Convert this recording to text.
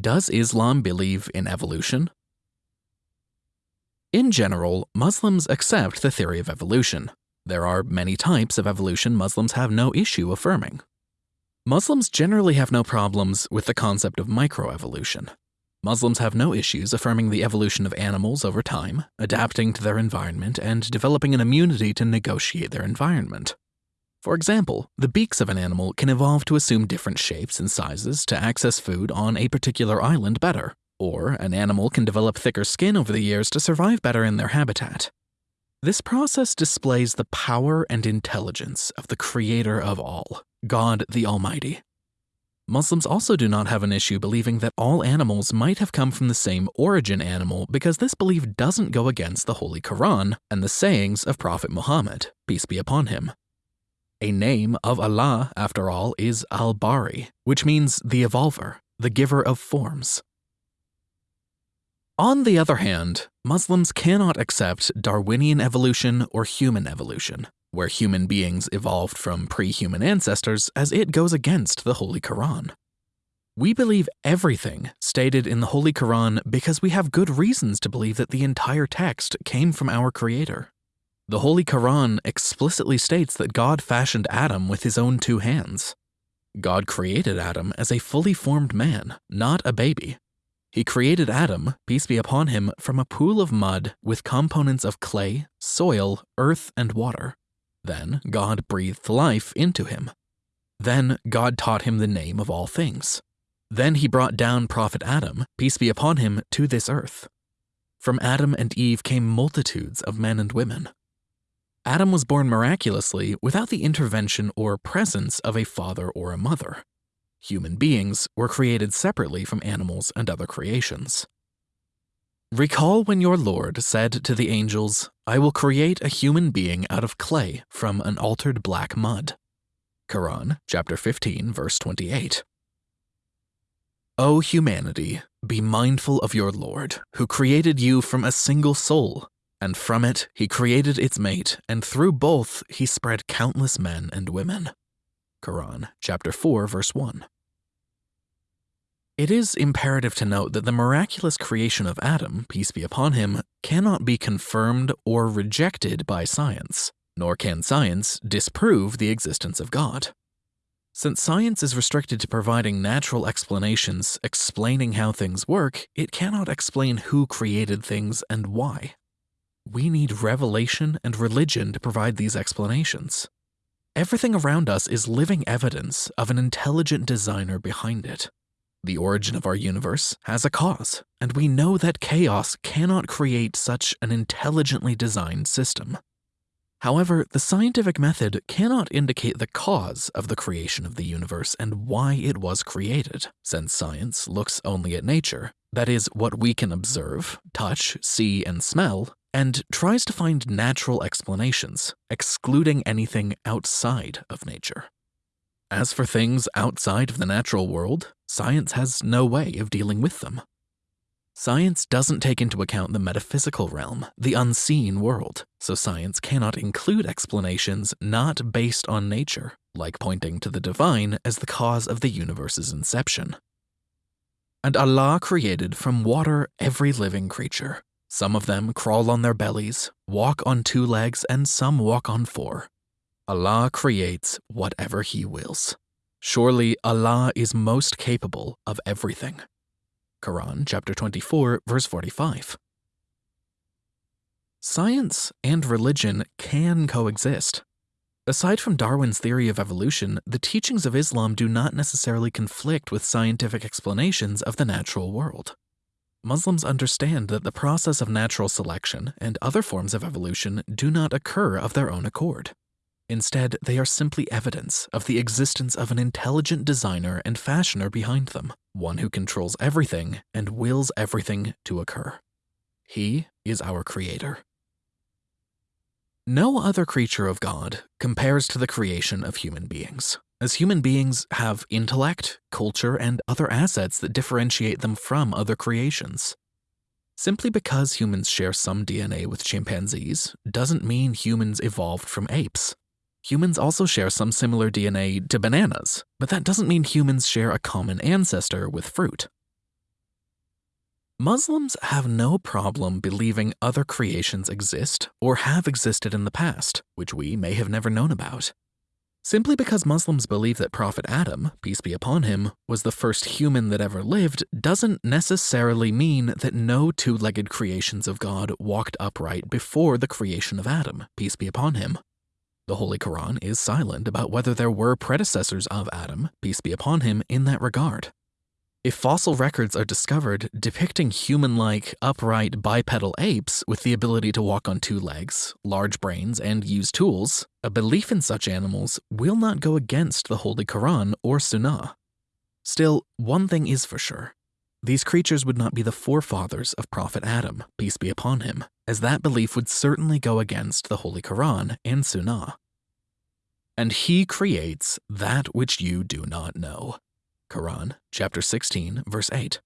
Does Islam believe in evolution? In general, Muslims accept the theory of evolution. There are many types of evolution Muslims have no issue affirming. Muslims generally have no problems with the concept of microevolution. Muslims have no issues affirming the evolution of animals over time, adapting to their environment, and developing an immunity to negotiate their environment. For example, the beaks of an animal can evolve to assume different shapes and sizes to access food on a particular island better, or an animal can develop thicker skin over the years to survive better in their habitat. This process displays the power and intelligence of the creator of all, God the Almighty. Muslims also do not have an issue believing that all animals might have come from the same origin animal because this belief doesn't go against the Holy Quran and the sayings of Prophet Muhammad, peace be upon him. A name of Allah, after all, is Al Bari, which means the evolver, the giver of forms. On the other hand, Muslims cannot accept Darwinian evolution or human evolution, where human beings evolved from pre human ancestors, as it goes against the Holy Quran. We believe everything stated in the Holy Quran because we have good reasons to believe that the entire text came from our Creator. The Holy Quran explicitly states that God fashioned Adam with his own two hands. God created Adam as a fully formed man, not a baby. He created Adam, peace be upon him, from a pool of mud with components of clay, soil, earth, and water. Then God breathed life into him. Then God taught him the name of all things. Then he brought down Prophet Adam, peace be upon him, to this earth. From Adam and Eve came multitudes of men and women. Adam was born miraculously without the intervention or presence of a father or a mother. Human beings were created separately from animals and other creations. Recall when your Lord said to the angels, I will create a human being out of clay from an altered black mud. Quran, chapter 15, verse 28. O humanity, be mindful of your Lord, who created you from a single soul and from it he created its mate, and through both he spread countless men and women. Quran, chapter 4, verse 1. It is imperative to note that the miraculous creation of Adam, peace be upon him, cannot be confirmed or rejected by science, nor can science disprove the existence of God. Since science is restricted to providing natural explanations explaining how things work, it cannot explain who created things and why. We need revelation and religion to provide these explanations. Everything around us is living evidence of an intelligent designer behind it. The origin of our universe has a cause, and we know that chaos cannot create such an intelligently designed system. However, the scientific method cannot indicate the cause of the creation of the universe and why it was created, since science looks only at nature, that is, what we can observe, touch, see, and smell, and tries to find natural explanations, excluding anything outside of nature. As for things outside of the natural world, science has no way of dealing with them. Science doesn't take into account the metaphysical realm, the unseen world, so science cannot include explanations not based on nature, like pointing to the divine as the cause of the universe's inception. And Allah created from water every living creature, some of them crawl on their bellies, walk on two legs, and some walk on four. Allah creates whatever He wills. Surely Allah is most capable of everything. Quran chapter 24, verse 45. Science and religion can coexist. Aside from Darwin's theory of evolution, the teachings of Islam do not necessarily conflict with scientific explanations of the natural world. Muslims understand that the process of natural selection and other forms of evolution do not occur of their own accord. Instead, they are simply evidence of the existence of an intelligent designer and fashioner behind them, one who controls everything and wills everything to occur. He is our creator. No other creature of God compares to the creation of human beings as human beings have intellect, culture, and other assets that differentiate them from other creations. Simply because humans share some DNA with chimpanzees doesn't mean humans evolved from apes. Humans also share some similar DNA to bananas, but that doesn't mean humans share a common ancestor with fruit. Muslims have no problem believing other creations exist or have existed in the past, which we may have never known about. Simply because Muslims believe that Prophet Adam, peace be upon him, was the first human that ever lived doesn't necessarily mean that no two-legged creations of God walked upright before the creation of Adam, peace be upon him. The Holy Quran is silent about whether there were predecessors of Adam, peace be upon him, in that regard. If fossil records are discovered depicting human-like, upright bipedal apes with the ability to walk on two legs, large brains, and use tools, a belief in such animals will not go against the Holy Quran or Sunnah. Still, one thing is for sure. These creatures would not be the forefathers of Prophet Adam, peace be upon him, as that belief would certainly go against the Holy Quran and Sunnah. And he creates that which you do not know. Quran, chapter 16, verse 8.